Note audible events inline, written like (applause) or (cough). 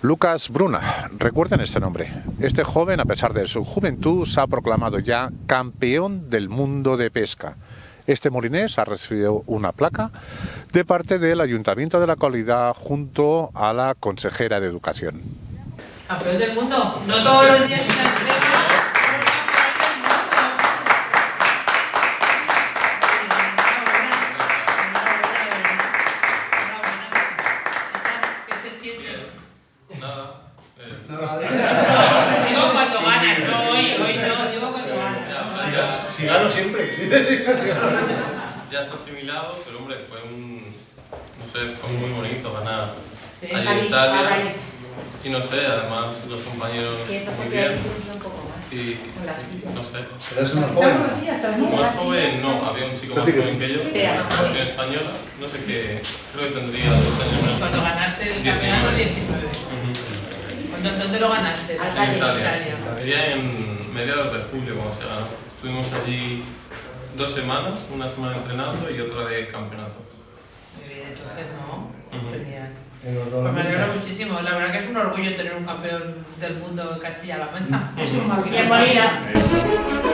Lucas Bruna, recuerden este nombre. Este joven, a pesar de su juventud, se ha proclamado ya campeón del mundo de pesca. Este molinés ha recibido una placa de parte del Ayuntamiento de la Calidad junto a la consejera de Educación. Campeón del mundo, no todos los días Nada. Eh, Digo cuando ganas, no hoy, hoy no, digo cuando ganas. Si gano siempre. (laughs) ya está asimilado, pero hombre, fue un. No sé, fue muy bonito ganar Sí. allí en Italia. Y no sé, además los compañeros. Es que pasa muy que hay bien. siempre un poco más. Y no sé. Eres una joven. Más joven, no, había un chico más joven que yo, Espera. nació española, no sé qué, creo que tendría dos años menos. Cuando ganaste el campeonato 19. Ujú. ¿Cuándo- ¿Dónde lo ganaste? En Italia. Italia. Sería en mediados de julio cuando se ganó. Estuvimos allí dos semanas, una semana entrenando y otra de campeonato. Muy bien, entonces no. Genial. Muchísimo. La verdad que es un orgullo tener un campeón del mundo en Castilla-La Mancha. (laughs) Es un